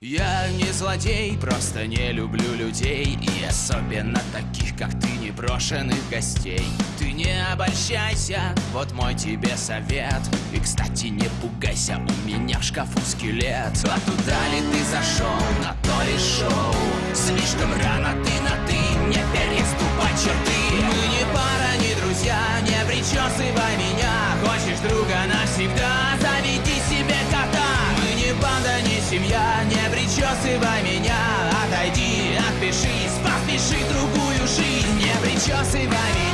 Я не злодей, просто не люблю людей И особенно таких, как ты, непрошенных гостей. Ты не обольщайся, вот мой тебе совет. И, кстати, не пугайся, у меня в шкафу скелет. А туда ли ты зашел, на то ли шоу Слишком рано ты на ты, не переступай черты. Мы не пара, не друзья, не причесывай меня. Хочешь друга навсегда, заведи себе кота. Мы не банда, не семья, не причесывай меня. Отойди, отпишись, поспеши другую жизнь Не причесывай меня